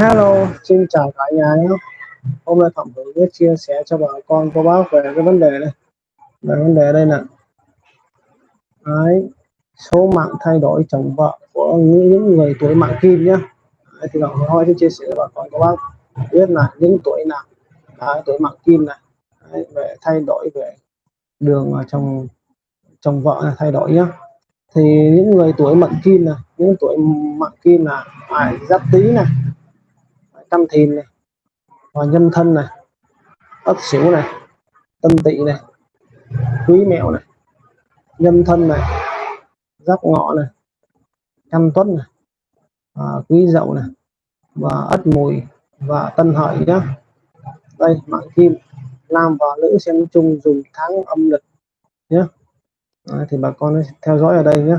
Hello, xin chào cả nhà nhé. Hôm nay Thẩm Hữu biết chia sẻ cho bà con cô bác về cái vấn đề này. Về vấn đề đây nè. Đấy, số mạng thay đổi chồng vợ của những người tuổi mạng kim nhé. Đấy, thì Phạm Hữu hỏi chia sẻ cho bà con cô bác biết là những tuổi nào đấy, tuổi mạng kim này đấy, về thay đổi về đường chồng chồng vợ này, thay đổi nhá thì những người tuổi mạng kim này những tuổi mạng kim là phải giáp tý này tâm thìn này và nhân thân này ất sửu này tân tỵ này quý mẹo này nhân thân này giáp ngọ này canh tuất này à, quý dậu này và ất mùi và tân hợi nhá. Đây mạng kim nam và nữ xem chung dùng tháng âm lịch nhé Đấy, à, thì bà con theo dõi ở đây nhé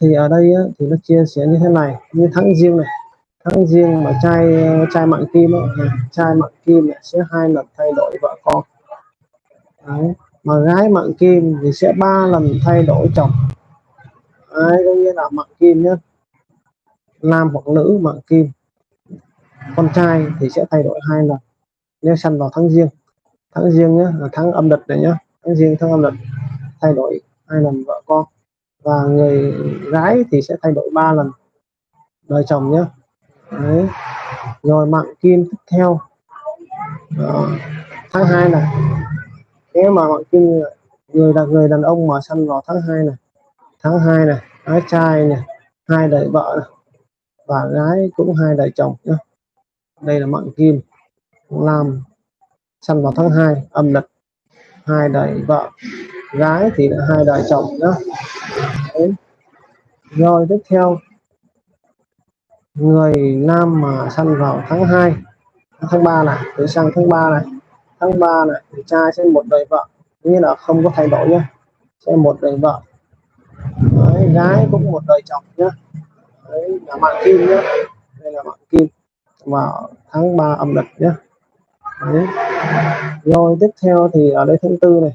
thì ở đây á, thì nó chia sẻ như thế này như tháng riêng này tháng riêng mà trai trai mạng kim ấy, à, trai mạng kim sẽ hai lần thay đổi vợ con. Đấy. mà gái mạng kim thì sẽ ba lần thay đổi chồng. Đấy, có nghĩa là mạng kim nhé nam hoặc nữ mạng kim. Con trai thì sẽ thay đổi hai lần. Nếu săn vào tháng riêng tháng riêng nhé là tháng âm lịch này nhé tháng riêng tháng âm lịch thay đổi hai lần vợ con. Và người gái thì sẽ thay đổi ba lần đời chồng nhé Đấy. rồi, mạng kim tiếp theo. Đó. tháng 2 này. Nếu mà mạng kim người là người đàn ông mà săn vào tháng 2 này. Tháng 2 này gái trai này, hai đời vợ này. và gái cũng hai đời chồng nhá. Đây là mạng kim. Làm săn vào tháng 2 âm lịch. Hai đời vợ. Gái thì là hai đời chồng nhé Đấy. rồi, tiếp theo người nam mà săn vào tháng 2 tháng 3 này tới sang tháng 3 này tháng 3 này thì trai sẽ một đời vợ. Như là không có thay đổi nhé sẽ một đời vợ. Đấy, gái cũng một đời chồng nhé Đấy, là mạng kim nhé đây là mạng kim. Vào tháng 3 âm lịch nhé Đấy. rồi tiếp theo thì ở đây tháng tư này.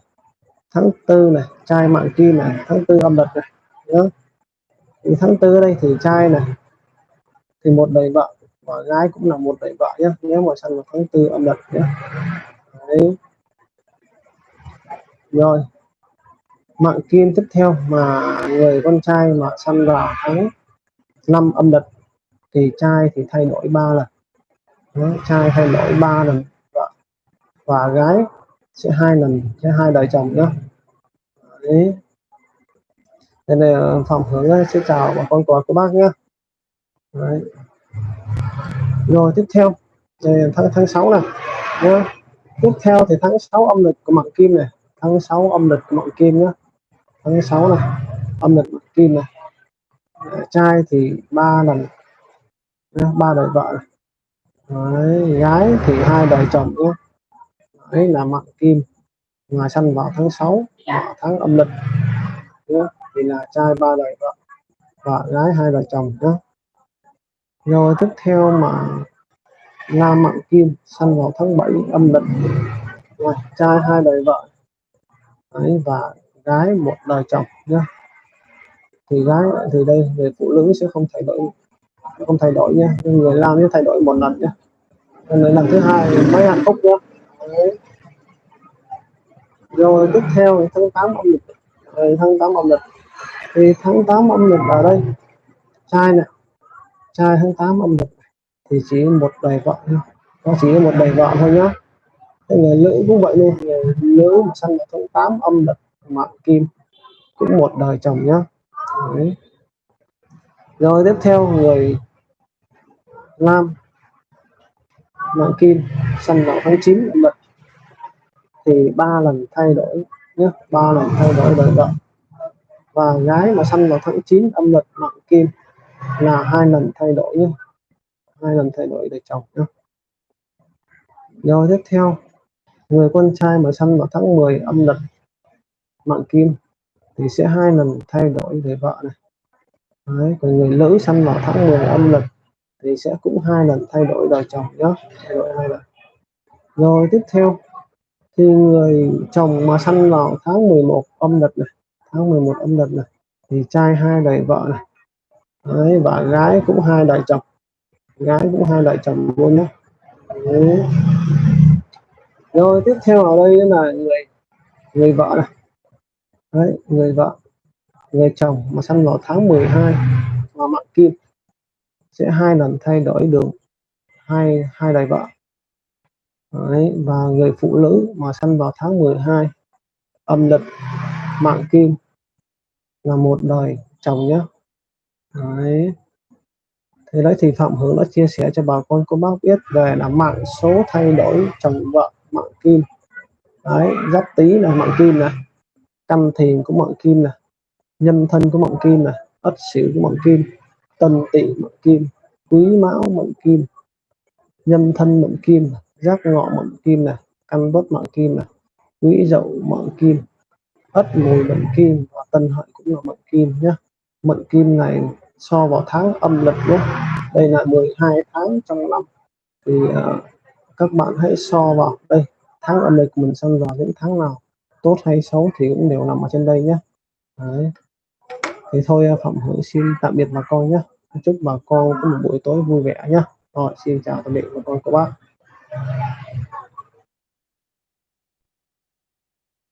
Tháng tư này trai mạng kim này tháng tư âm lịch này nhé thì tháng tư đây thì trai này thì một đời vợ và gái cũng là một đời vợ nhé nếu mà sang vào tháng tư âm lịch nhé Đấy. rồi. Mạng kim tiếp theo mà người con trai mà săn vào tháng năm âm lịch thì trai thì thay đổi ba lần. Đó, trai thay đổi ba lần vợ và gái sẽ hai lần sẽ hai đời chồng nhé Đấy. Nên là phòng hướng ờ, sẽ chào bà con của các bác nhé Đấy. rồi tiếp theo. Đây tháng tháng 6 này nhá. tiếp theo thì tháng 6 âm lịch của mạng kim này. Tháng 6 âm lịch của mạng kim nhá. Tháng 6 này âm lịch mạng kim này. Trai thì ba lần ba đời vợ. Đấy, gái thì hai đời chồng nhé đấy là mạng kim. Mà sanh vào tháng 6 vào tháng âm lịch nhé thì là trai ba đời vợ và gái hai đời chồng nhé rồi tiếp theo mà nam mạng kim sanh vào tháng 7 âm lịch. Rồi, trai hai đời vợ Đấy, và gái một đời chồng nhé thì gái thì đây về phụ nữ sẽ không thay đổi không thay đổi nhé nhưng người làm sẽ thay đổi một lần nhé người lần thứ hai mấy hạnh phúc nhé Đấy. rồi tiếp theo tháng 8 âm lịch. Rồi tháng 8 âm lịch. Thì tháng 8 âm lịch ở đây. Trai này trai tháng 8 âm lịch thì chỉ một đời vợ thôi. Nó chỉ một đời vợ thôi nhá. Cái người nữ cũng vậy luôn người nữ mà sanh vào tháng 8 âm lịch mạng kim cũng một đời chồng nhá. Đấy. rồi tiếp theo người nam mạng kim sang vào tháng 9 âm lịch. Thì ba lần thay đổi nhé ba lần thay đổi đời vợ. Và gái mà sanh vào tháng 9 âm lịch, mạng kim là hai lần thay đổi nhé. Hai lần thay đổi đời chồng nhé. Rồi tiếp theo. Người con trai mà sinh vào tháng 10 âm lịch mạng kim thì sẽ hai lần thay đổi đời vợ này. Đấy, còn người nữ sinh vào tháng 10 âm lịch thì sẽ cũng hai lần thay đổi đời chồng nhé. Thay đổi hai lần. Rồi tiếp theo. Thì người chồng mà sanh vào tháng 11 âm lịch này tháng 11 âm lịch này thì trai hai đời vợ này. Đấy, và gái cũng hai đời chồng. Gái cũng hai đại chồng luôn nhé Đấy. rồi tiếp theo ở đây là người người vợ này. Đấy, người vợ người chồng mà sinh vào tháng 12 mà mạng kim sẽ hai lần thay đổi đường. Hai hai đời vợ. Đấy, và người phụ nữ mà sinh vào tháng 12 âm lịch mạng kim là một đời chồng nhé Đấy. Thế đấy thì Phạm Hướng đã chia sẻ cho bà con cô bác biết về là mạng số thay đổi chồng vợ, mạng kim đấy, giáp tý là mạng kim này căn thìn của mạng kim này nhân thân của mạng kim này ất sửu của mạng kim, tân tỵ mạng kim, quý mão mạng kim nhân thân mạng kim giáp ngọ mạng kim này căn bất mạng kim này quý dậu mạng kim, ất mùi mạng kim và tân hợi cũng là mạng kim nhé mạng kim này so vào tháng âm lịch nhé. Đây là 12 tháng trong năm. Thì uh, các bạn hãy so vào đây. Tháng âm lịch mình xem vào những tháng nào tốt hay xấu thì cũng đều nằm ở trên đây nhé. Đấy. thì thôi ờ, phạm hữu xin tạm biệt bà con nhé. Chúc bà con có một buổi tối vui vẻ nhé. Rồi xin chào tạm biệt bà con các bác.